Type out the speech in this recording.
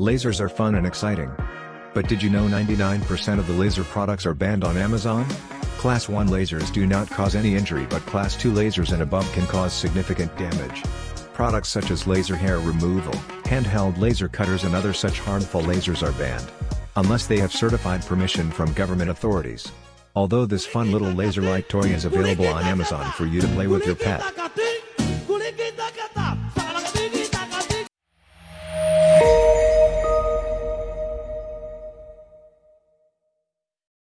Lasers are fun and exciting. But did you know 99% of the laser products are banned on Amazon? Class 1 lasers do not cause any injury but Class 2 lasers and above can cause significant damage. Products such as laser hair removal, handheld laser cutters and other such harmful lasers are banned. Unless they have certified permission from government authorities. Although this fun little laser-like toy is available on Amazon for you to play with your pet.